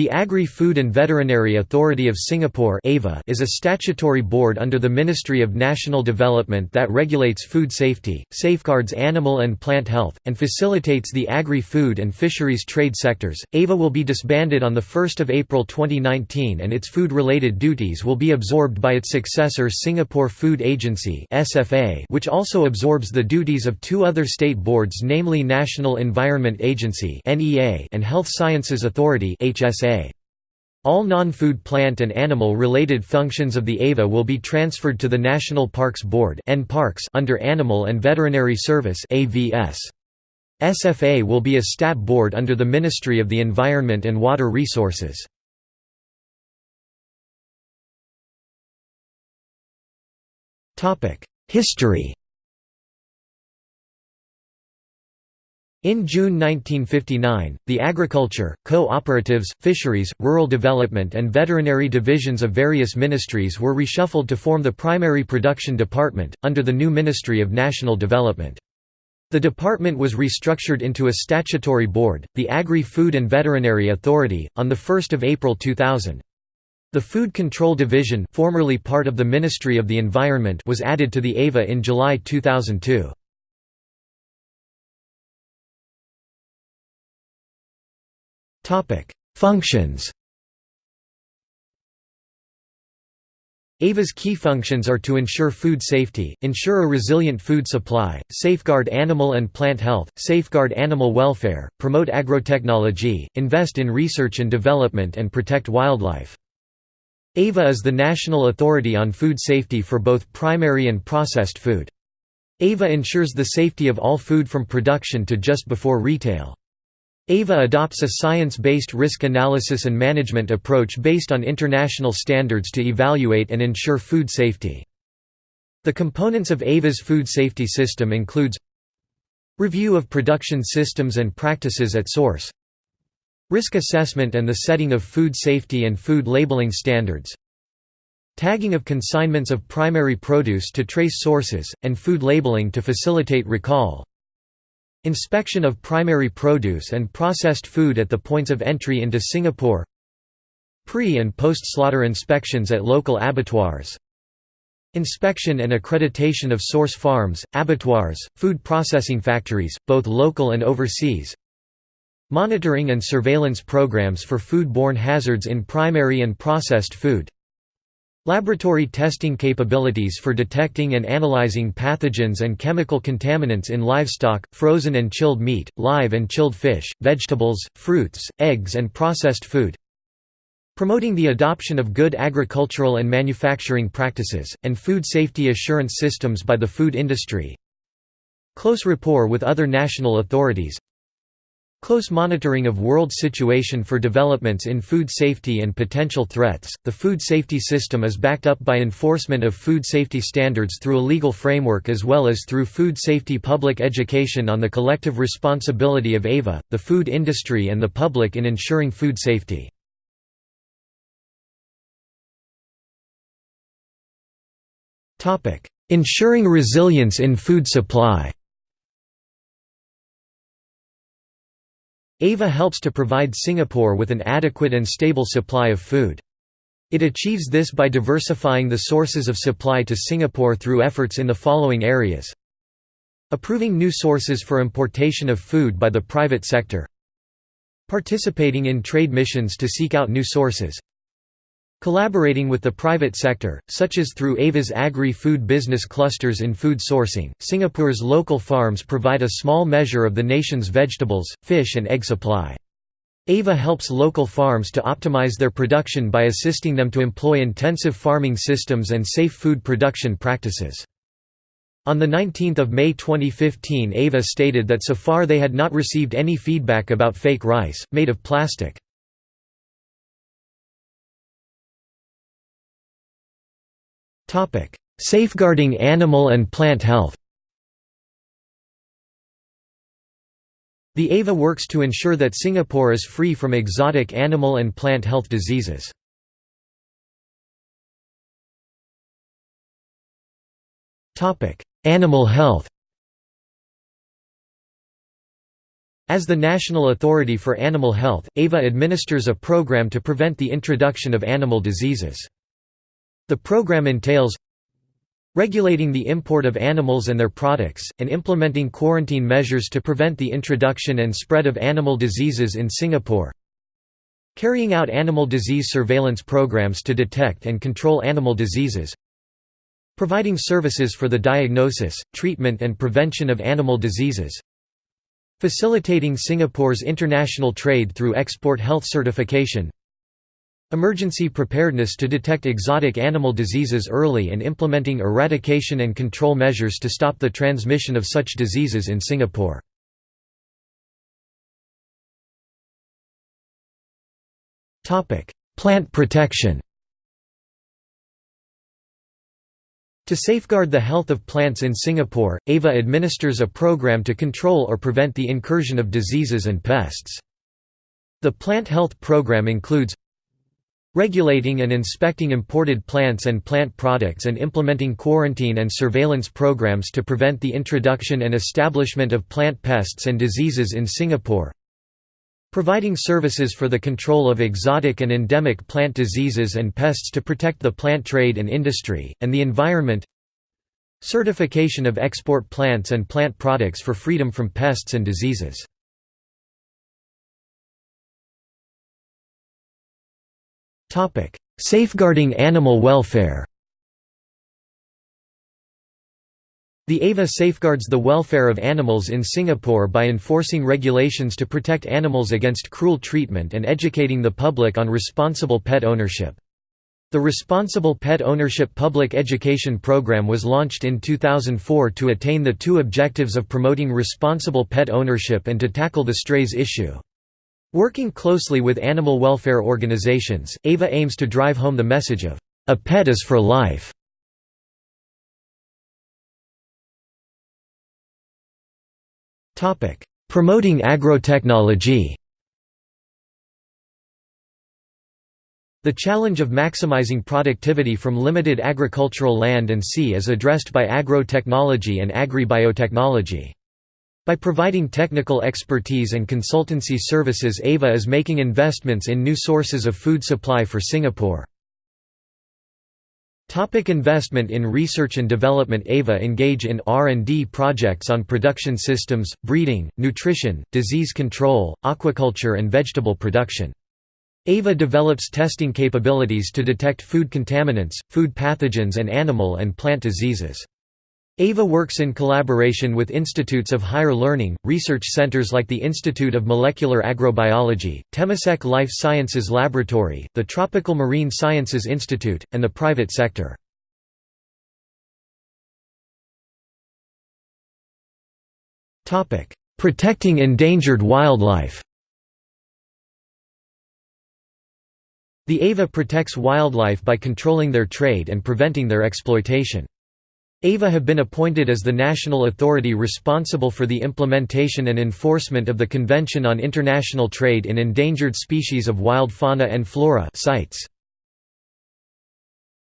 The Agri-Food and Veterinary Authority of Singapore is a statutory board under the Ministry of National Development that regulates food safety, safeguards animal and plant health, and facilitates the agri-food and fisheries trade sectors. AVA will be disbanded on 1 April 2019 and its food-related duties will be absorbed by its successor Singapore Food Agency which also absorbs the duties of two other state boards namely National Environment Agency and Health Sciences Authority HSA. All non-food plant and animal-related functions of the AVA will be transferred to the National Parks Board under Animal and Veterinary Service SFA will be a stat board under the Ministry of the Environment and Water Resources. History In June 1959, the agriculture, co-operatives, fisheries, rural development and veterinary divisions of various ministries were reshuffled to form the Primary Production Department, under the new Ministry of National Development. The department was restructured into a statutory board, the Agri-Food and Veterinary Authority, on 1 April 2000. The Food Control Division formerly part of the Ministry of the Environment was added to the AVA in July 2002. Functions AVA's key functions are to ensure food safety, ensure a resilient food supply, safeguard animal and plant health, safeguard animal welfare, promote agrotechnology, invest in research and development and protect wildlife. AVA is the national authority on food safety for both primary and processed food. AVA ensures the safety of all food from production to just before retail. AVA adopts a science-based risk analysis and management approach based on international standards to evaluate and ensure food safety. The components of AVA's food safety system includes Review of production systems and practices at source Risk assessment and the setting of food safety and food labeling standards Tagging of consignments of primary produce to trace sources, and food labeling to facilitate recall Inspection of primary produce and processed food at the points of entry into Singapore Pre- and post-slaughter inspections at local abattoirs Inspection and accreditation of source farms, abattoirs, food processing factories, both local and overseas Monitoring and surveillance programs for food-borne hazards in primary and processed food Laboratory testing capabilities for detecting and analyzing pathogens and chemical contaminants in livestock, frozen and chilled meat, live and chilled fish, vegetables, fruits, eggs and processed food Promoting the adoption of good agricultural and manufacturing practices, and food safety assurance systems by the food industry. Close rapport with other national authorities Close monitoring of world situation for developments in food safety and potential threats. The food safety system is backed up by enforcement of food safety standards through a legal framework as well as through food safety public education on the collective responsibility of AVA, the food industry and the public in ensuring food safety. Ensuring resilience in food supply AVA helps to provide Singapore with an adequate and stable supply of food. It achieves this by diversifying the sources of supply to Singapore through efforts in the following areas. Approving new sources for importation of food by the private sector. Participating in trade missions to seek out new sources Collaborating with the private sector, such as through AVA's agri-food business clusters in food sourcing, Singapore's local farms provide a small measure of the nation's vegetables, fish and egg supply. AVA helps local farms to optimize their production by assisting them to employ intensive farming systems and safe food production practices. On 19 May 2015 AVA stated that so far they had not received any feedback about fake rice, made of plastic. Safeguarding animal and plant health The AVA works to ensure that Singapore is free from exotic animal and plant health diseases. Topic: Animal health As the national authority for animal health, AVA administers a program to prevent the introduction of animal diseases. The program entails regulating the import of animals and their products, and implementing quarantine measures to prevent the introduction and spread of animal diseases in Singapore. Carrying out animal disease surveillance programs to detect and control animal diseases. Providing services for the diagnosis, treatment and prevention of animal diseases. Facilitating Singapore's international trade through export health certification Emergency preparedness to detect exotic animal diseases early and implementing eradication and control measures to stop the transmission of such diseases in Singapore. Plant protection To safeguard the health of plants in Singapore, AVA administers a program to control or prevent the incursion of diseases and pests. The plant health program includes regulating and inspecting imported plants and plant products and implementing quarantine and surveillance programs to prevent the introduction and establishment of plant pests and diseases in Singapore Providing services for the control of exotic and endemic plant diseases and pests to protect the plant trade and industry, and the environment Certification of export plants and plant products for freedom from pests and diseases Safeguarding animal welfare The AVA safeguards the welfare of animals in Singapore by enforcing regulations to protect animals against cruel treatment and educating the public on responsible pet ownership. The Responsible Pet Ownership Public Education Program was launched in 2004 to attain the two objectives of promoting responsible pet ownership and to tackle the strays issue. Working closely with animal welfare organizations, AVA aims to drive home the message of, "...a pet is for life." Promoting agrotechnology The challenge of maximizing productivity from limited agricultural land and sea is addressed by agro-technology and agri-biotechnology. By providing technical expertise and consultancy services AVA is making investments in new sources of food supply for Singapore. Topic investment in research and development AVA engage in R&D projects on production systems, breeding, nutrition, disease control, aquaculture and vegetable production. AVA develops testing capabilities to detect food contaminants, food pathogens and animal and plant diseases. AVA works in collaboration with institutes of higher learning, research centers like the Institute of Molecular Agrobiology, Temasek Life Sciences Laboratory, the Tropical Marine Sciences Institute, and the private sector. Protecting endangered wildlife The AVA protects wildlife by controlling their trade and preventing their exploitation. AVA have been appointed as the national authority responsible for the implementation and enforcement of the Convention on International Trade in Endangered Species of Wild Fauna and Flora CITES.